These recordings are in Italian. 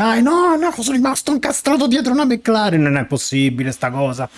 Dai, no, no, sono rimasto incastrato dietro una McLaren. Non è possibile sta cosa.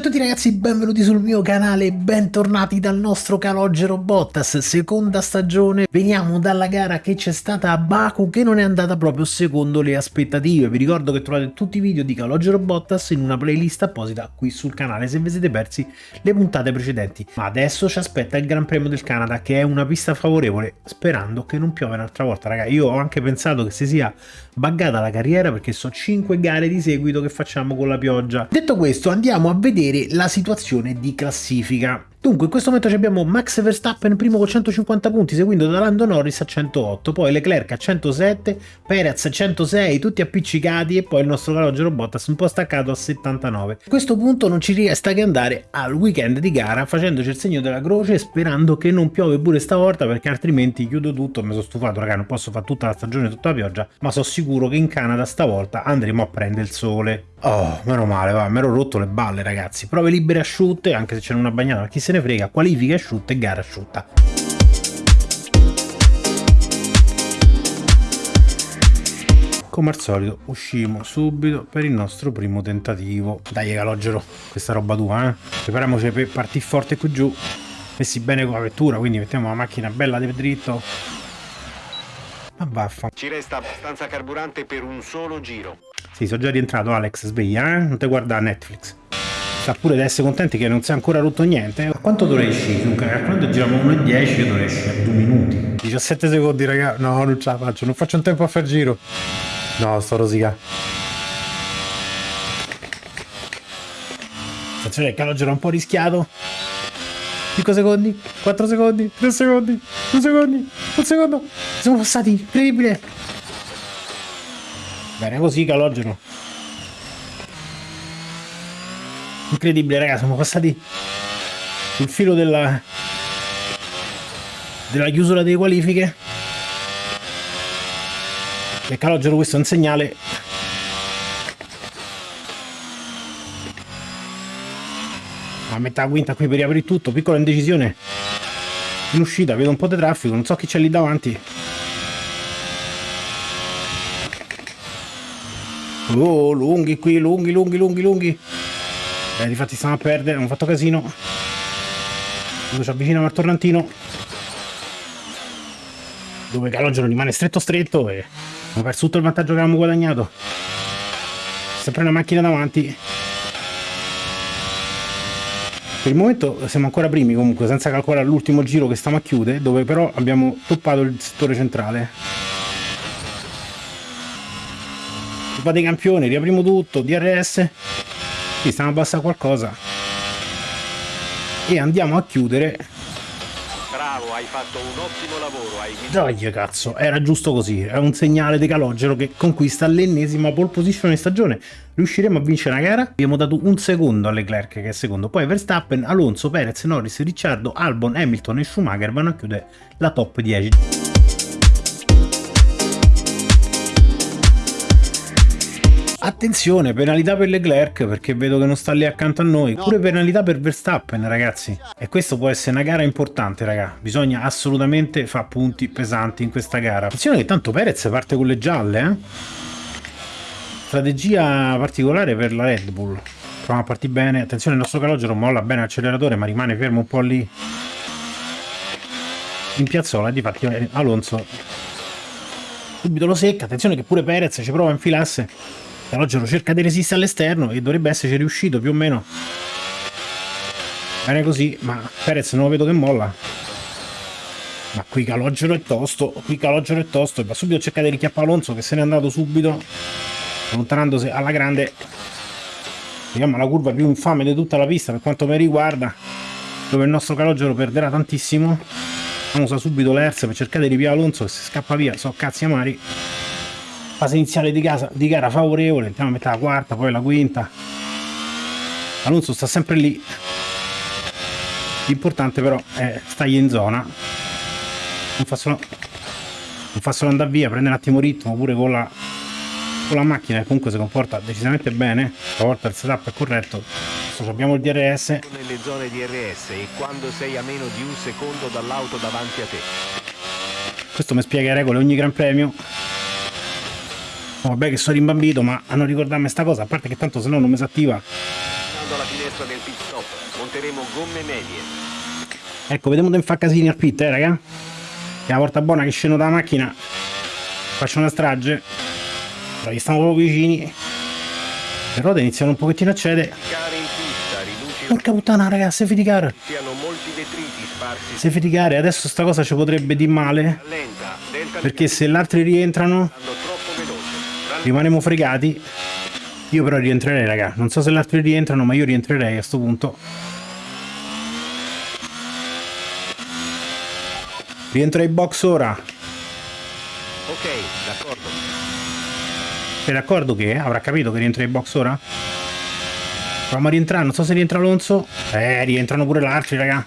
A tutti ragazzi, benvenuti sul mio canale, bentornati dal nostro calogero Bottas, seconda stagione, veniamo dalla gara che c'è stata a Baku che non è andata proprio secondo le aspettative, vi ricordo che trovate tutti i video di calogero Bottas in una playlist apposita qui sul canale se vi siete persi le puntate precedenti, ma adesso ci aspetta il Gran Premio del Canada che è una pista favorevole, sperando che non piove un'altra volta. Raga, io ho anche pensato che si sia buggata la carriera perché so 5 gare di seguito che facciamo con la pioggia. Detto questo andiamo a vedere vedere la situazione di classifica. Dunque, in questo momento abbiamo Max Verstappen primo con 150 punti, seguito da Lando Norris a 108, poi Leclerc a 107, Perez a 106, tutti appiccicati e poi il nostro calogero Bottas un po' staccato a 79. A questo punto non ci resta che andare al weekend di gara facendoci il segno della croce sperando che non piove pure stavolta perché altrimenti chiudo tutto, mi sono stufato raga, non posso fare tutta la stagione tutta la pioggia, ma sono sicuro che in Canada stavolta andremo a prendere il sole. Oh, meno male, va, mi ero rotto le balle ragazzi. Prove libere asciutte, anche se c'è una bagnata, ma chi se ne frega, qualifica asciutta e gara asciutta. Come al solito uscimo subito per il nostro primo tentativo. Dai calogero, questa roba tua, eh? Prepariamoci per partire forte qui giù. Messi bene con la vettura, quindi mettiamo la macchina bella di dritto. Ma vaffa. Ci resta abbastanza carburante per un solo giro. Sì, sono già rientrato Alex, sveglia, eh? Non ti guarda Netflix. Sa pure di essere contenti che non si è ancora rotto niente. A quanto? Dunque, calcolando giriamo 1,10, io dovrei a 2 minuti. 17 secondi, raga. No, non ce la faccio, non faccio un tempo a far giro. No, sto rosica. Attenzione, il calogero è un po' rischiato. 5 secondi, 4 secondi, 3 secondi, 2 secondi, 1 secondo. Siamo passati, incredibile. Bene così calogero. Incredibile raga, siamo passati sul filo della, della chiusura delle qualifiche. E calogero questo è un segnale a metà quinta qui per riaprire tutto, piccola indecisione in uscita, vedo un po' di traffico, non so chi c'è lì davanti Oh, lunghi qui, lunghi, lunghi, lunghi, lunghi. Eh, difatti stiamo a perdere, hanno fatto casino. Quando ci avviciniamo al tornantino. Dove Calogero rimane stretto stretto e abbiamo perso tutto il vantaggio che avevamo guadagnato. Sempre una macchina davanti. Per il momento siamo ancora primi comunque, senza calcolare l'ultimo giro che stiamo a chiudere, dove però abbiamo toppato il settore centrale. Dei campioni, riapriamo tutto, DRS. Qui stiamo a abbassare qualcosa. E andiamo a chiudere. Bravo, hai fatto un ottimo lavoro. Hai... Dai cazzo, era giusto così. È un segnale di calogero che conquista l'ennesima pole position in stagione. Riusciremo a vincere la gara? Abbiamo dato un secondo a Leclerc che è secondo. Poi Verstappen, Alonso, Perez, Norris, Ricciardo, Albon, Hamilton e Schumacher vanno a chiudere la top 10. Attenzione, penalità per Leclerc perché vedo che non sta lì accanto a noi. Pure penalità per Verstappen, ragazzi. E questo può essere una gara importante, raga. Bisogna assolutamente fare punti pesanti in questa gara. Attenzione che tanto Perez parte con le gialle, eh. Strategia particolare per la Red Bull. Proviamo a partire bene. Attenzione, il nostro calogero molla bene l'acceleratore, ma rimane fermo un po' lì. In piazzola, difatti eh, Alonso subito lo secca. Attenzione che pure Perez ci prova a infilarsi Calogero cerca di resistere all'esterno e dovrebbe esserci riuscito più o meno. Bene così, ma Perez non lo vedo che molla. Ma qui Calogero è tosto, qui Calogero è tosto, e va subito a cercare di richiappare Alonso che se n'è andato subito, allontanandosi alla grande. Vediamo la curva più infame di tutta la pista per quanto mi riguarda, dove il nostro Calogero perderà tantissimo. Usa subito l'Erz per cercare di ripiare Alonso che si scappa via, so cazzi amari fase iniziale di, casa, di gara favorevole, andiamo a mettere la quarta, poi la quinta. Alonso sta sempre lì. L'importante però è stargli in zona. Non fa solo, non fa solo andare via, prende un attimo ritmo pure con la, con la macchina che comunque si comporta decisamente bene. Stavolta il setup è corretto. Abbiamo il DRS nelle zone DRS e quando sei a meno di un secondo dall'auto davanti a te. questo mi spiega le regole ogni gran premio vabbè che sono rimbambito ma hanno ricordarmi sta cosa a parte che tanto se no non mi si attiva Stando alla finestra del pit stop, monteremo gomme medie. ecco vediamo dove fa casini al pit eh raga. Che è la volta buona che scendo dalla macchina. Faccio una strage. Dai, stiamo proprio vicini. Le ruote iniziano un pochettino a cedere. Porca puttana raga safety car. Safety car adesso sta cosa ci potrebbe di male. Perché se gli altri rientrano rimanemo fregati. Io però rientrerei raga. Non so se gli altri rientrano ma io rientrerei a sto punto. Rientro ai box ora. Ok, d'accordo. sei d'accordo che avrà capito che rientra ai box ora? proviamo a rientrare non so se rientra Alonso. Eh rientrano pure gli altri raga.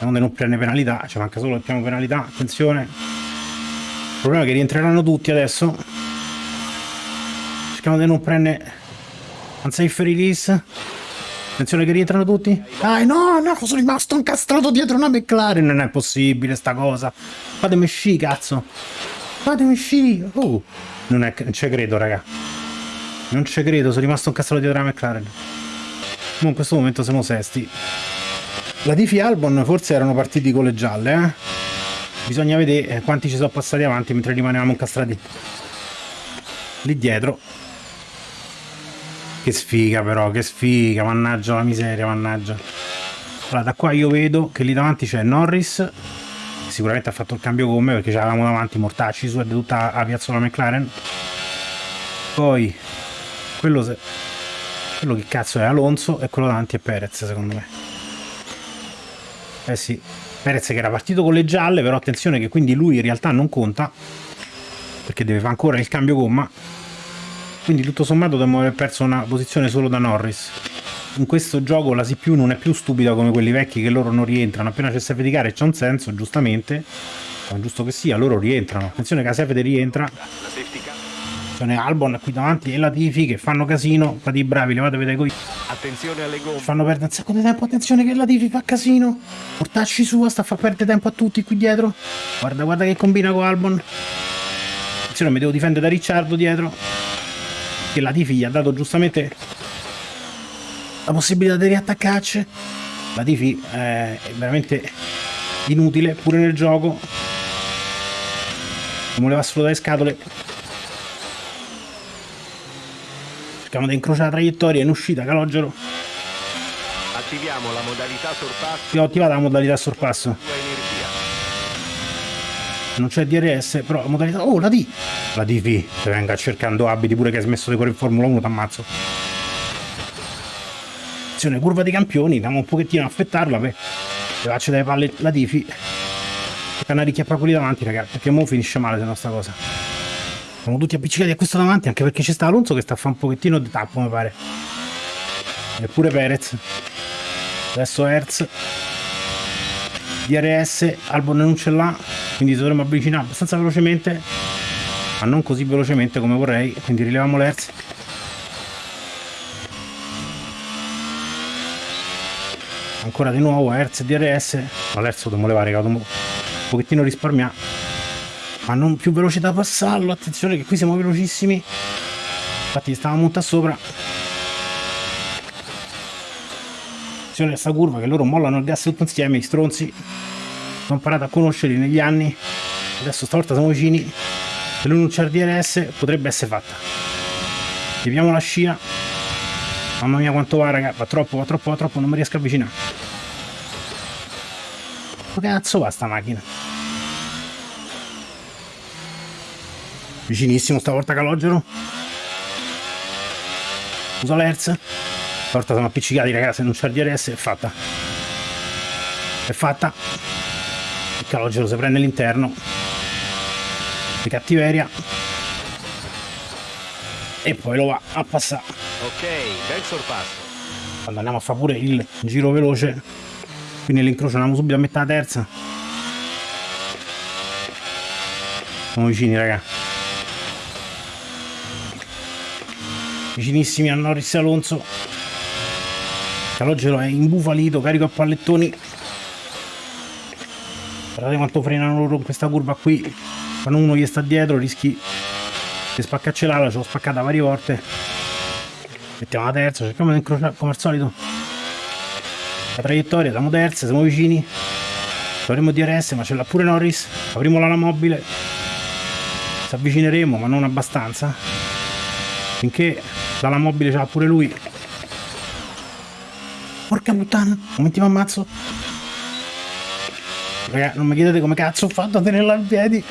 Non prendere penalità ci manca solo il piano penalità attenzione problema è che rientreranno tutti adesso. Cerchiamo di non prendere unsafe release attenzione che rientrano tutti. Dai no no sono rimasto incastrato dietro una McLaren. Non è possibile sta cosa. Fatemi sci cazzo. Fatemi sci. Oh, non, è, ci credo raga. Non ci credo sono rimasto incastrato dietro una McLaren. Mo in questo momento siamo sesti. La Tifi e Albon forse erano partiti con le gialle eh? Bisogna vedere eh, quanti ci sono passati avanti mentre rimanevamo incastrati lì dietro che sfiga però, che sfiga, mannaggia la miseria, mannaggia. Allora, da qua io vedo che lì davanti c'è Norris, sicuramente ha fatto il cambio gomme perché c'avevamo davanti mortacci su e tutta la piazzola McLaren. Poi, quello, se... quello che cazzo è Alonso e quello davanti è Perez secondo me. Eh sì, Perez che era partito con le gialle, però attenzione che quindi lui in realtà non conta, perché deve fare ancora il cambio gomma. Quindi tutto sommato dovremmo aver perso una posizione solo da Norris. In questo gioco la CPU non è più stupida come quelli vecchi che loro non rientrano. Appena c'è safety car e c'è un senso giustamente ma giusto che sia loro rientrano. Attenzione che la safety rientra N'è Albon qui davanti e la Tifi che fanno casino fate i bravi levatevi dai coi Attenzione alle gomme. fanno perdere un sacco di tempo attenzione che la Tifi fa casino. Portacci sua sta a far perdere tempo a tutti qui dietro. Guarda guarda che combina con Albon. Attenzione mi devo difendere da Ricciardo dietro. Che la Tifi gli ha dato giustamente la possibilità di riattaccarci. La Tifi eh, è veramente inutile pure nel gioco. Non voleva solo dare scatole cerchiamo di incrociare la traiettoria in uscita calogero. Attiviamo la modalità sorpasso. Ho attivato la modalità sorpasso. Non c'è DRS però la modalità oh la D! La DV se venga cercando abiti pure che hai smesso di correre in Formula 1 t'ammazzo. Attenzione curva dei campioni andiamo un pochettino a affettarla per levarci dalle palle la Tifi tocca una ricchiappa quelli davanti ragazzi perché mo finisce male se no sta cosa siamo tutti appiccicati a questo davanti anche perché c'è sta Alonso che sta a fare un pochettino di tappo mi pare. Eppure Perez. Adesso Hertz. DRS Albon non ce l'ha quindi dovremmo avvicinare abbastanza velocemente ma non così velocemente come vorrei quindi rileviamo l'Hertz. Ancora di nuovo Hertz DRS ma l'Hertz lo dobbiamo levare che un pochettino risparmiare ma non più veloce da passarlo attenzione che qui siamo velocissimi. Infatti stavamo molto sopra. Attenzione a sta curva che loro mollano il gas tutto insieme i stronzi. Ho imparato a conoscerli negli anni. Adesso stavolta siamo vicini. Se lui non c'è il DRS potrebbe essere fatta. Leviamo la scia. Mamma mia quanto va raga. Va troppo va troppo va troppo non mi riesco a avvicinare. Cazzo va sta macchina vicinissimo stavolta calogero. Usa l'Hertz. Stavolta siamo appiccicati ragazzi se non c'è il DRS è fatta. È fatta. Il calogero si prende l'interno di cattiveria. E poi lo va a passare. Ok, bel sorpasso. quando andiamo a fare pure il giro veloce qui nell'incrocio andiamo subito a metà terza. Siamo vicini raga vicinissimi a Norris Alonso calogero è imbufalito, carico a pallettoni. Guardate quanto frenano loro in questa curva qui. Quando uno gli sta dietro rischi di spaccarci l'ala, ce l'ho spaccata varie volte. Mettiamo la terza, cerchiamo di incrociare come al solito. La traiettoria, siamo terze, siamo vicini. Avremo DRS, ma ce l'ha pure Norris. Avremo l'ala mobile. Ci avvicineremo, ma non abbastanza. Finché l'ala mobile ce l'ha pure lui. Porca puttana, momenti mi ammazzo. Raga, non mi chiedete come cazzo ho fatto a tenerla in piedi.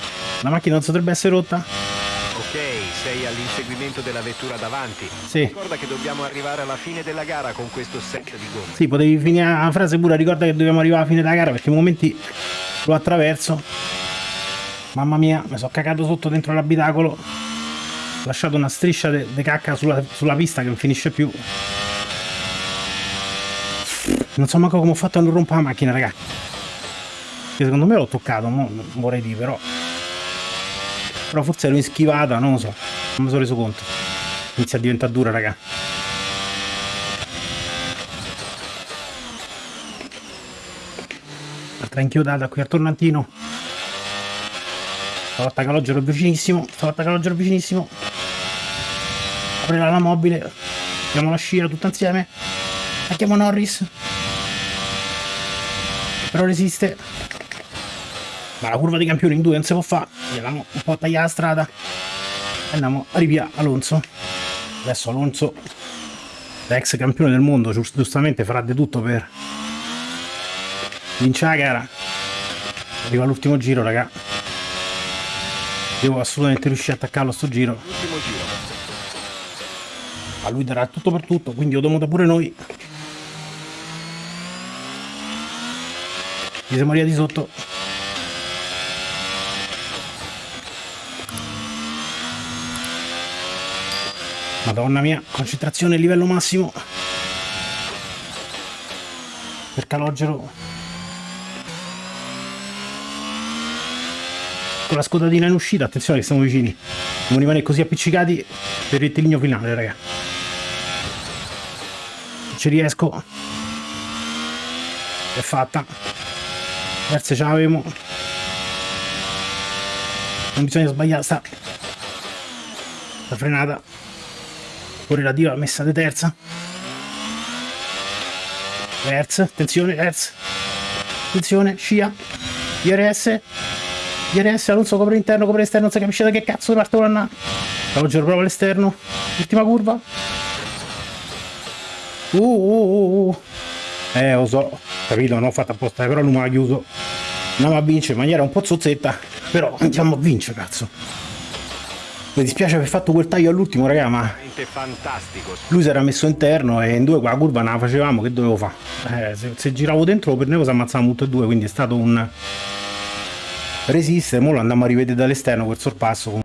La macchina non potrebbe essere rotta. Ok, sei all'inseguimento della vettura davanti. Sì. Ricorda che dobbiamo arrivare alla fine della gara con questo set di gomme. Sì, potevi finire la frase pure, ricorda che dobbiamo arrivare alla fine della gara perché in momenti lo attraverso. Mamma mia, mi sono cagato sotto dentro l'abitacolo. Lasciato una striscia di cacca sulla, sulla pista che non finisce più. Non so manco come ho fatto a non rompere la macchina, raga. Che secondo me l'ho toccato, non vorrei dire, però. Però forse in schivata, non lo so. Non mi sono reso conto. Inizia a diventare dura, raga. Altra inchiodata qui al tornantino. Stavolta calogero vicinissimo. Stavolta calogero vicinissimo. Aprirà la mobile. Abbiamo la scia tutta insieme. Attacchiamo Norris. Però resiste. Ma la curva dei campioni in due non si può fare. Andiamo un po' a tagliare la strada. Andiamo a rivia Alonso. Adesso Alonso, ex campione del mondo, giust- giustamente farà di tutto per vincere la gara. Arriva l'ultimo giro, raga. Devo assolutamente riuscire a attaccarlo a sto giro. A lui darà tutto per tutto, quindi dobbiamo da pure noi. Ci siamo arrivati sotto. Madonna mia, concentrazione livello massimo. Per calogero. Con la scodatina in uscita, attenzione che siamo vicini. Non rimanere così appiccicati per il rettilineo finale, raga. Ci riesco. È fatta. Verse ce l'avevo. Non bisogna sbagliare sta. La frenata. Correlativa messa di terza. Hertz, attenzione, Hertz. Attenzione, scia. IRS. IRS, Alonso copre interno, copre esterno, non si capisce da che cazzo parte una. Calogero prova all'esterno. Ultima curva. Uh, uh, uh, uh. Eh, lo so, capito, non ho fatto apposta, però lui mi ha chiuso. Andiamo a vincere in maniera un po' zozzetta, però andiamo a vincere, cazzo. Mi dispiace aver fatto quel taglio all'ultimo, raga, ma fantastico. lui si era messo interno e in due qua curva non la facevamo, che dovevo fare? Eh, se, se giravo dentro lo prendevo si ammazzavamo tutti e due, quindi è stato un resistere, mo lo andiamo a rivedere dall'esterno quel sorpasso.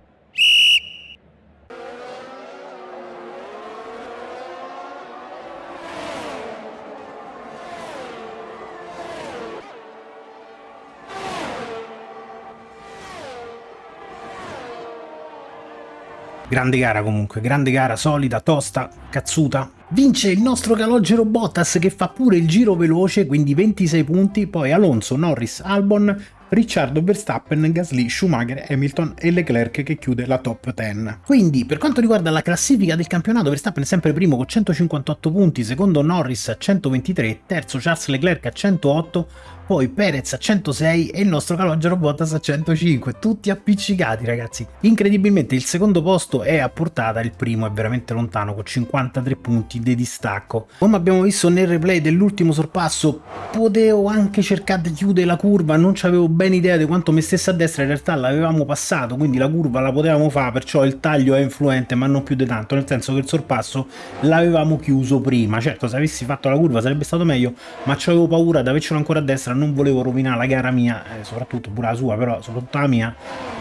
Grande gara comunque, grande gara, solida, tosta, cazzuta. Vince il nostro calogero Bottas che fa pure il giro veloce, quindi 26 punti, poi Alonso, Norris, Albon, Ricciardo, Verstappen, Gasly, Schumacher, Hamilton e Leclerc che chiude la top 10. Quindi per quanto riguarda la classifica del campionato Verstappen è sempre primo con 158 punti, secondo Norris a 123, terzo Charles Leclerc a 108, poi Perez a 106 e il nostro calogero Bottas a 105, tutti appiccicati ragazzi. Incredibilmente il secondo posto è a portata, il primo è veramente lontano con 53 punti di distacco. Come abbiamo visto nel replay dell'ultimo sorpasso, potevo anche cercare di chiudere la curva, non avevo ben idea di quanto mi stesse a destra, in realtà l'avevamo passato, quindi la curva la potevamo fare, perciò il taglio è influente, ma non più di tanto, nel senso che il sorpasso l'avevamo chiuso prima. Certo, se avessi fatto la curva sarebbe stato meglio, ma avevo paura di avercelo ancora a destra, non volevo rovinare la gara mia, eh, soprattutto pure la sua, però soprattutto la mia,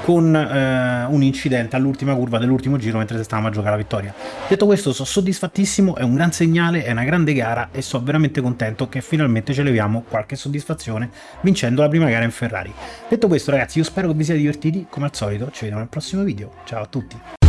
con eh, un incidente all'ultima curva dell'ultimo giro mentre stavamo a giocare la vittoria. Detto questo, sono soddisfattissimo, è un gran segnale, è una grande gara e sono veramente contento che finalmente ce leviamo qualche soddisfazione vincendo la prima gara in Ferrari. Detto questo ragazzi, io spero che vi siate divertiti, come al solito ci vediamo nel prossimo video, ciao a tutti!